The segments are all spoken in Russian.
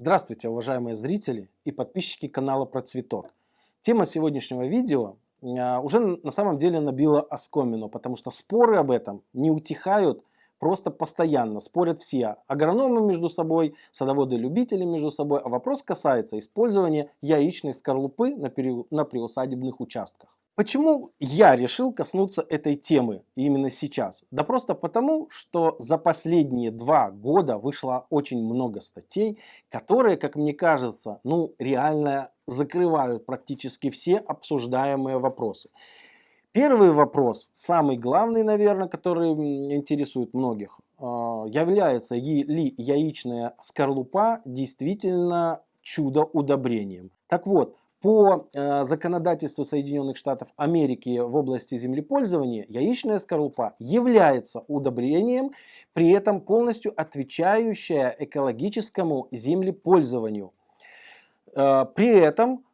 Здравствуйте, уважаемые зрители и подписчики канала Процветок. Тема сегодняшнего видео а, уже на самом деле набила оскомину, потому что споры об этом не утихают просто постоянно. Спорят все агрономы между собой, садоводы-любители между собой, а вопрос касается использования яичной скорлупы на, на приусадебных участках. Почему я решил коснуться этой темы именно сейчас? Да просто потому, что за последние два года вышло очень много статей, которые, как мне кажется, ну реально закрывают практически все обсуждаемые вопросы. Первый вопрос, самый главный, наверное, который интересует многих, а, является ли яичная скорлупа действительно чудо-удобрением. Так вот, по э, законодательству Соединенных Штатов Америки в области землепользования яичная скорлупа является удобрением, при этом полностью отвечающая экологическому землепользованию. Э, при этом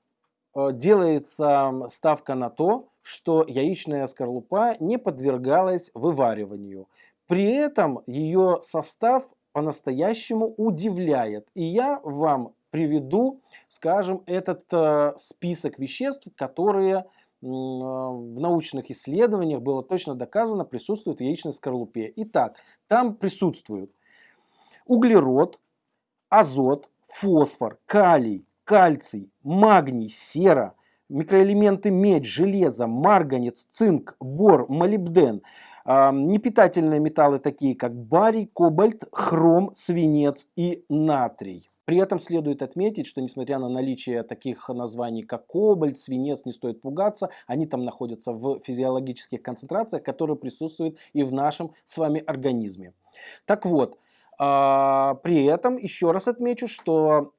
э, делается ставка на то, что яичная скорлупа не подвергалась вывариванию. При этом ее состав по-настоящему удивляет. И я вам приведу, скажем, этот э, список веществ, которые э, в научных исследованиях было точно доказано присутствуют в яичной скорлупе. Итак, там присутствуют углерод, азот, фосфор, калий, кальций, магний, сера, микроэлементы медь, железо, марганец, цинк, бор, молибден, э, непитательные металлы такие как барий, кобальт, хром, свинец и натрий. При этом следует отметить, что несмотря на наличие таких названий, как кобальт, свинец, не стоит пугаться, они там находятся в физиологических концентрациях, которые присутствуют и в нашем с вами организме. Так вот, а, при этом еще раз отмечу, что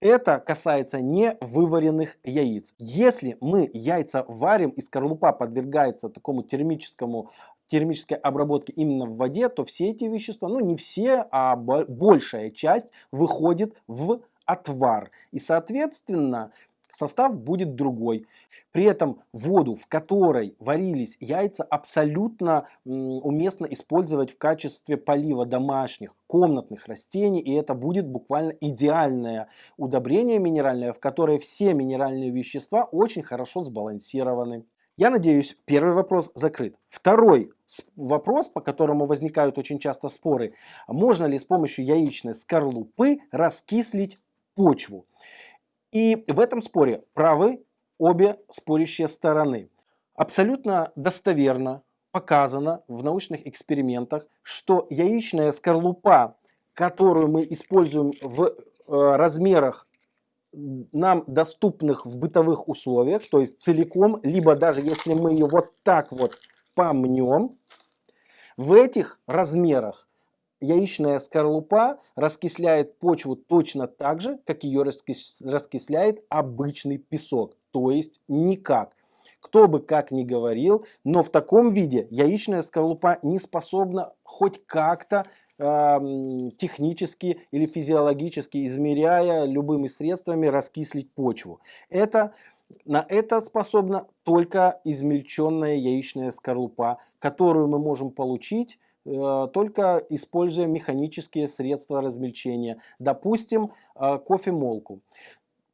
это касается не вываренных яиц. Если мы яйца варим и скорлупа подвергается такому термическому термической обработки именно в воде, то все эти вещества, ну не все, а большая часть выходит в отвар. И соответственно состав будет другой. При этом воду, в которой варились яйца, абсолютно уместно использовать в качестве полива домашних, комнатных растений. И это будет буквально идеальное удобрение минеральное, в которое все минеральные вещества очень хорошо сбалансированы. Я надеюсь, первый вопрос закрыт. Второй вопрос, по которому возникают очень часто споры, можно ли с помощью яичной скорлупы раскислить почву. И в этом споре правы обе спорящие стороны. Абсолютно достоверно показано в научных экспериментах, что яичная скорлупа, которую мы используем в э, размерах нам доступных в бытовых условиях, то есть целиком, либо даже если мы ее вот так вот помнем, в этих размерах яичная скорлупа раскисляет почву точно так же, как ее раскисляет обычный песок, то есть никак. Кто бы как ни говорил, но в таком виде яичная скорлупа не способна хоть как-то технически или физиологически, измеряя любыми средствами, раскислить почву. Это, на это способна только измельченная яичная скорлупа, которую мы можем получить э, только используя механические средства размельчения, допустим, э, кофемолку.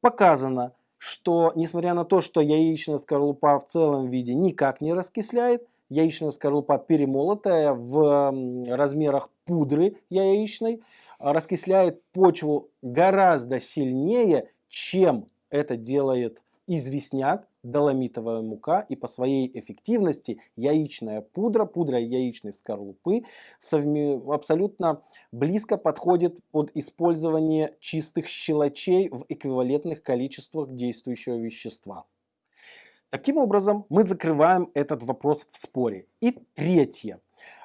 Показано, что несмотря на то, что яичная скорлупа в целом виде никак не раскисляет, яичная скорлупа перемолотая в размерах пудры яичной, а, раскисляет почву гораздо сильнее, чем это делает известняк, доломитовая мука и по своей эффективности яичная пудра, пудра яичной скорлупы абсолютно близко подходит под использование чистых щелочей в эквивалентных количествах действующего вещества. Таким образом, мы закрываем этот вопрос в споре. И третье.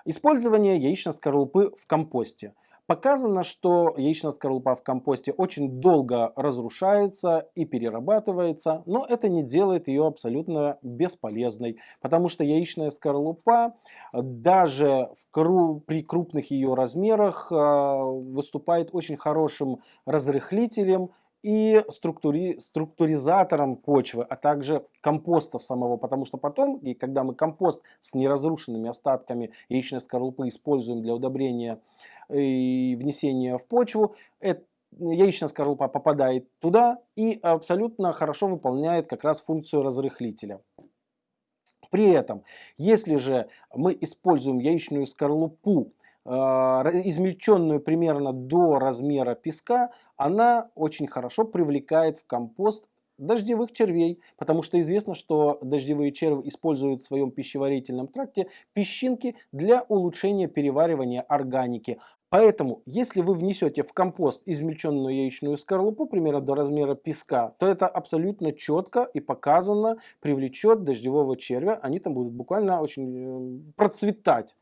Использование яичной скорлупы в компосте. Показано, что яичная скорлупа в компосте очень долго разрушается и перерабатывается, но это не делает ее абсолютно бесполезной, потому что яичная скорлупа даже в кру при крупных ее размерах э, выступает очень хорошим разрыхлителем и структури, структуризатором почвы, а также компоста самого, потому что потом, и когда мы компост с неразрушенными остатками яичной скорлупы используем для удобрения и внесения в почву, это яичная скорлупа попадает туда и абсолютно хорошо выполняет как раз функцию разрыхлителя. При этом, если же мы используем яичную скорлупу, э, измельченную примерно до размера песка, она очень хорошо привлекает в компост дождевых червей, потому что известно, что дождевые черви используют в своем пищеварительном тракте песчинки для улучшения переваривания органики. Поэтому, если вы внесете в компост измельченную яичную скорлупу, примерно до размера песка, то это абсолютно четко и показано привлечет дождевого червя. Они там будут буквально очень э, процветать.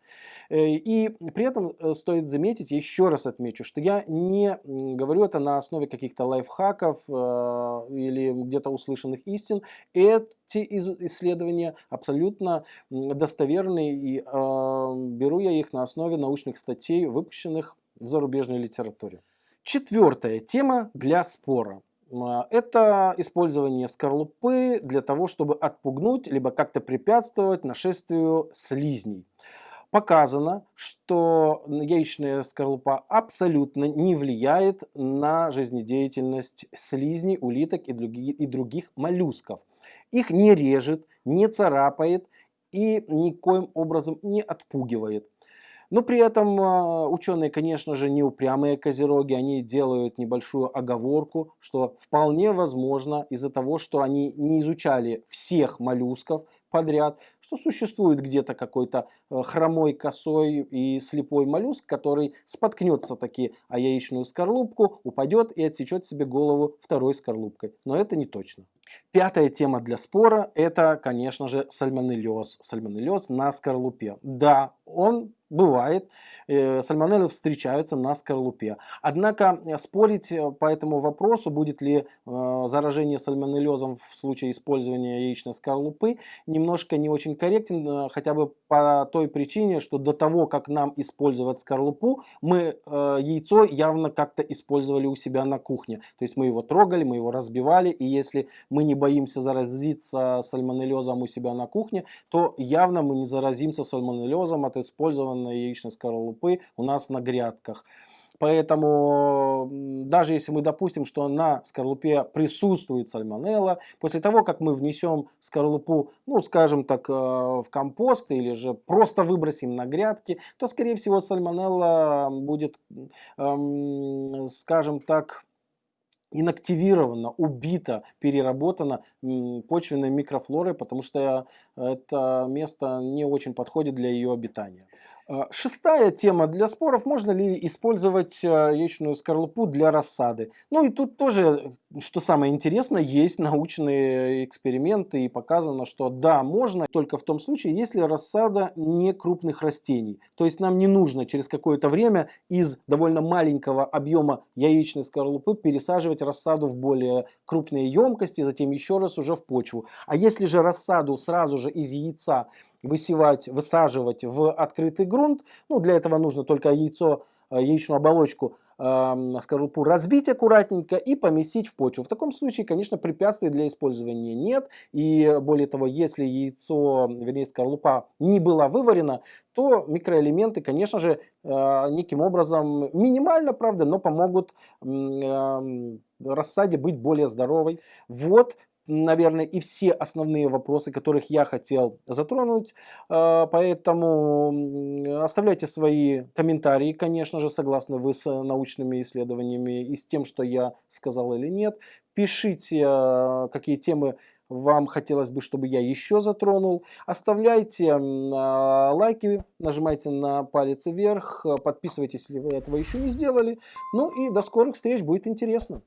Э, и при этом э, стоит заметить, еще раз отмечу, что я не говорю это на основе каких-то лайфхаков или где-то услышанных истин. Эти исследования абсолютно достоверные и беру я их на основе научных статей, выпущенных в зарубежной литературе. Четвертая тема для спора. А, это использование скорлупы для того, чтобы отпугнуть, либо как-то препятствовать нашествию слизней. Показано, что яичная скорлупа абсолютно не влияет на жизнедеятельность слизней, улиток и других моллюсков. Их не режет, не царапает и никоим образом не отпугивает. Но при этом а, ученые, конечно же, не упрямые козероги, они делают небольшую оговорку, что вполне возможно из-за того, что они не изучали всех моллюсков подряд, что существует где-то какой-то э, хромой, косой и слепой моллюск, который споткнется таки о яичную скорлупку, упадет и отсечет себе голову второй скорлупкой. Но это не точно. Пятая тема для спора – это, конечно же, сальмонеллез. Сальмонеллез на скорлупе. Да, он бывает, э, сальмонеллы встречаются на скорлупе. Однако э, спорить э, по этому вопросу, будет ли заражение сальмонеллезом в случае использования яичной скорлупы, немножко не очень корректен, хотя бы по той причине, что до того, как нам использовать скорлупу, мы яйцо явно как-то использовали у себя на кухне. То есть мы его трогали, мы его разбивали, и если мы не боимся заразиться сальмонеллезом у себя на кухне, то явно мы не заразимся сальмонеллезом от использования на яичной скорлупы у нас на грядках. Поэтому даже если мы допустим, что на скорлупе присутствует сальмонелла, после того, как мы внесем скорлупу, ну скажем так, э, в компост или же просто выбросим на грядки, то скорее всего сальмонелла будет, эм, скажем так, инактивирована, убита, переработана почвенной микрофлорой, потому что это место не очень подходит для ее обитания. А, шестая тема для споров, можно ли использовать а, яичную скорлупу для рассады. Ну и тут тоже, что самое интересное, есть научные эксперименты и показано, что да, можно, только в том случае, если рассада не крупных растений. То есть нам не нужно через какое-то время из довольно маленького объема яичной скорлупы пересаживать рассаду в более крупные емкости, затем еще раз уже в почву. А если же рассаду сразу же из яйца высевать, высаживать в открытый грунт. Ну, для этого нужно только яйцо, э, яичную оболочку, э, скорлупу разбить аккуратненько и поместить в почву. В таком случае, конечно, препятствий для использования нет. И более того, если яйцо, вернее скорлупа не была выварена, то микроэлементы, конечно же, э, неким образом минимально, правда, но помогут э, рассаде быть более здоровой. Вот наверное, и все основные вопросы, которых я хотел затронуть. А, поэтому оставляйте свои комментарии, конечно же, согласны вы с научными исследованиями и с тем, что я сказал или нет. Пишите, а, какие темы вам хотелось бы, чтобы я еще затронул. Оставляйте а, лайки, нажимайте на палец вверх, подписывайтесь, если вы этого еще не сделали. Ну и до скорых встреч, будет интересно.